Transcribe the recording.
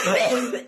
Huh?